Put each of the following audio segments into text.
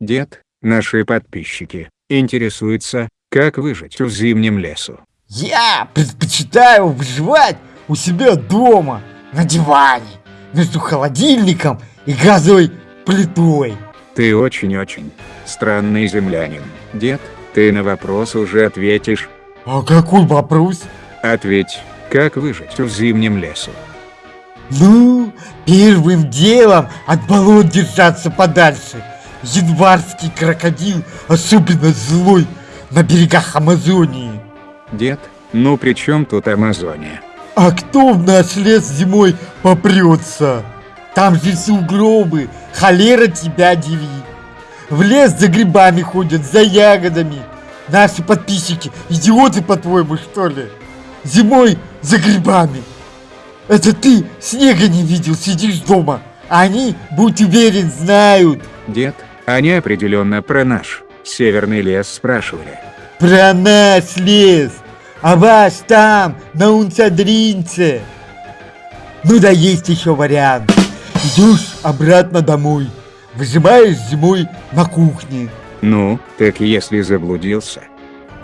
Дед, наши подписчики, интересуются, как выжить в зимнем лесу. Я предпочитаю выживать у себя дома, на диване, между холодильником и газовой плитой. Ты очень-очень странный землянин. Дед, ты на вопрос уже ответишь. А какой вопрос? Ответь, как выжить в зимнем лесу? Ну, первым делом от болот держаться подальше. Январский крокодил особенно злой на берегах Амазонии. Дед, ну при чем тут Амазония? А кто в наш лес зимой попрется? Там же сугробы, холера тебя деви. В лес за грибами ходят, за ягодами. Наши подписчики, идиоты по-твоему, что ли? Зимой за грибами. Это ты снега не видел, сидишь дома. Они, будь уверен, знают. Дед, они определенно про наш северный лес спрашивали. Про наш лес. А вас там, на Унцадринце. Ну да есть еще вариант. Идешь обратно домой. Выжимаешь зимой на кухне. Ну, так если заблудился.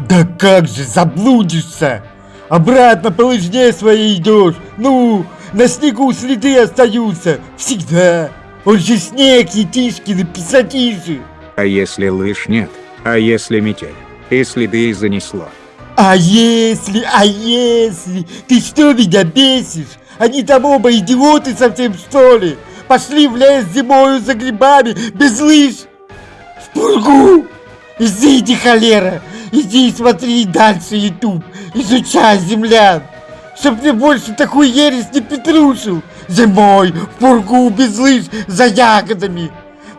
Да как же заблудишься? Обратно по лыжне своей идешь. Ну, на снегу следы остаются. Всегда. Он же снег, Етишкин, писатиши. А если лыж нет? А если метель? И следы занесло. А если, а если? Ты что меня бесишь? Они там оба идиоты совсем что ли? Пошли в лес зимою за грибами, без лыж. В пургу. Иди, холера. Иди и смотри дальше YouTube. Изучай землян. Чтоб мне больше такую ересь не петрушил. Зимой, в пургу, без лыж, за ягодами.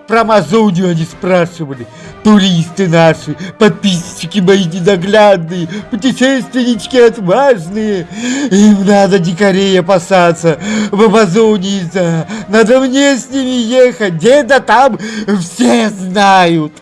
Про Амазонию они спрашивали. Туристы наши, подписчики мои ненаглядные, путешественнички отважные. Им надо дикарей опасаться в Амазонии. -то. Надо мне с ними ехать, где-то там все знают.